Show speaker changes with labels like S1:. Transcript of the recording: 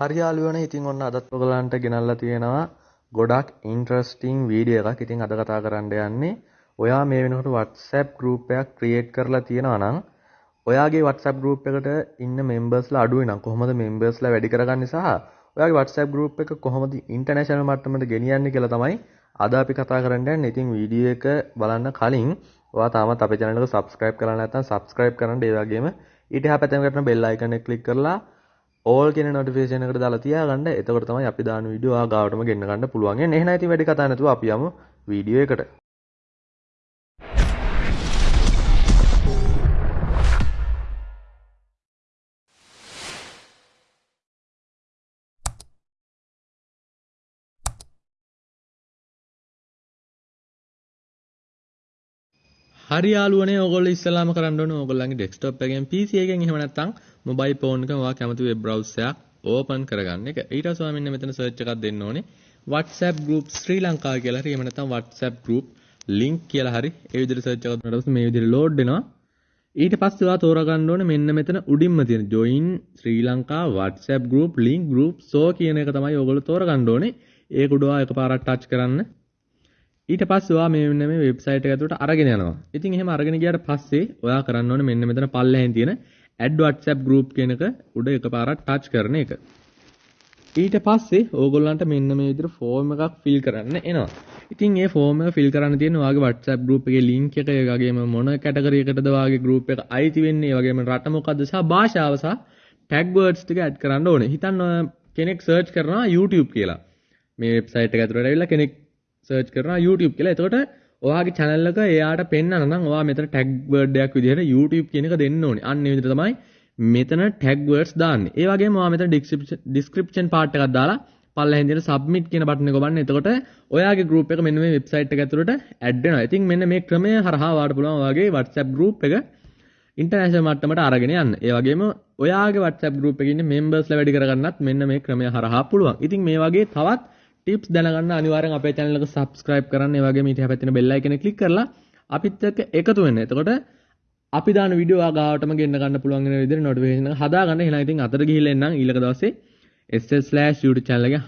S1: හරි යාළුවනේ ඉතින් ඔන්න අදත් ඔයගලන්ට ගෙනල්ලා තියෙනවා ගොඩක් ඉන්ට්‍රස්ටිං වීඩියෝ එකක්. ඉතින් අද කතා කරන්න යන්නේ ඔයා මේ වෙනකොට WhatsApp group එකක් create කරලා තියෙනවා නම් ඔයාගේ WhatsApp group එකට ඉන්න members-ලා අඩුයි නම් කොහොමද members-ලා වැඩි කරගන්නේ සහ ඔයාගේ WhatsApp group එක කොහොමද international මට්ටමට ගෙනියන්නේ කියලා තමයි අද අපි කතා කරන්න යන්නේ. ඉතින් වීඩියෝ එක බලන්න කලින් ඔයා තාමත් අපේ channel එක subscribe කරලා නැත්නම් subscribe කරන්න ඒ වගේම ඊට එහා පැත්තෙන් කරන bell icon එක click කරලා ඕල් කියන නොටිෆිකේෂන් එකට දාලා තියාගන්න. එතකොට තමයි අපි දාන වීඩියෝ ආ ගාවටම ගෙන්න ගන්න පුළුවන්. එන්න එහෙනම් ඉතින් වැඩි කතා නැතුව අපි යමු වීඩියෝ එකට.
S2: හරි යාළුවනේ ඕගොල්ලෝ ඉස්සලාම කරන්න ඕනේ ඕගොල්ලන්ගේ ඩෙස්ක්ටොප් එකෙන් PC එකෙන් එහෙම නැත්නම් මොබයිල් ෆෝන් එකෙන් ඔයා කැමති වෙබ් බ්‍රවුසර් එකක් ඕපන් කරගන්න එක. ඊට පස්සේ ඔයා මෙන්න මෙතන සර්ච් එකක් දෙන්න ඕනේ. WhatsApp group ශ්‍රී ලංකා කියලා හරි එහෙම නැත්නම් WhatsApp group link කියලා හරි ඒ විදිහට සර්ච් එකක් දුන්නාට පස්සේ මේ විදිහට ලෝඩ් වෙනවා. ඊට පස්සේ ඔයා තෝරගන්න ඕනේ මෙන්න මෙතන උඩින්ම තියෙන join ශ්‍රී Lanka WhatsApp group link group so කියන එක තමයි ඔයගොල්ලෝ තෝරගන්න ඕනේ. ඒක උඩ ඔයා එකපාරක් ටච් කරන්න. ඊට පස්සේ ඔයා මේ මෙන්න මේ වෙබ්සයිට් එක ඇතුළට අරගෙන යනවා. ඉතින් එහෙම අරගෙන ගියාට පස්සේ ඔයා කරන්න ඕනේ මෙන්න මෙතන පල්ලෙහෙන් තියෙන add WhatsApp group කියන එක උඩ එකපාරක් ටච් කරන එක. ඊට පස්සේ ඕගොල්ලන්ට මෙන්න මේ විදිහට ෆෝම් එකක් ෆිල් කරන්න එනවා. ඉතින් මේ ෆෝම් එක ෆිල් කරන්න තියෙන ඔයාගේ WhatsApp group එකේ link එක ඒ වගේම මොන කැටගරි එකටද ඔයාගේ group එක අයිති වෙන්නේ, ඒ වගේම රට මොකද්ද සහ භාෂාව සහ tag words ටික add කරන්න ඕනේ. හිතන්න කෙනෙක් search කරනවා YouTube කියලා. මේ වෙබ්සයිට් එක ඇතුළට ඇවිල්ලා කෙනෙක් සර්ච් කරනවා YouTube කියලා. එතකොට ඔයාගේ channel එක එයාට පෙන්වන්න නම් ඔයා මෙතන tag word එකක් විදිහට YouTube කියන එක දෙන්න ඕනේ. අන්න ඒ විදිහට තමයි මෙතන tag words දාන්නේ. ඒ වගේම ඔයා මෙතන description part එකක් දාලා පල්ලෙහෙන් තියෙන submit කියන බටන් එක ඔබන්න. එතකොට ඔයාගේ group එක මෙන්න මේ website එක ඇතුළට add වෙනවා. ඉතින් මෙන්න මේ ක්‍රමය හරහා ඔයාට පුළුවන් ඔයාගේ WhatsApp group එක ඉන්ටර්නැෂනල් මට්ටමට අරගෙන යන්න. ඒ වගේම ඔයාගේ WhatsApp group එකේ ඉන්න members ලා වැඩි කරගන්නත් මෙන්න මේ ක්‍රමය හරහා පුළුවන්. ඉතින් මේ වගේ තවත් ටිප්ස් දැනගන්න අනිවාර්යෙන් අපේ channel එක subscribe කරන්න. ඒ වගේම ඊට හැපැත්තෙන bell icon එක click කරලා අපිත් එක්ක එකතු වෙන්න. එතකොට අපි දාන වීඩියෝ ආගාවටම ගෙන්න ගන්න පුළුවන් වෙන විදිහට notification එක හදාගන්න. එහෙනම් ඉතින් අතට ගිහිල්ලා එන්නම් ඊළඟ දවසේ ss/youtube channel එකේ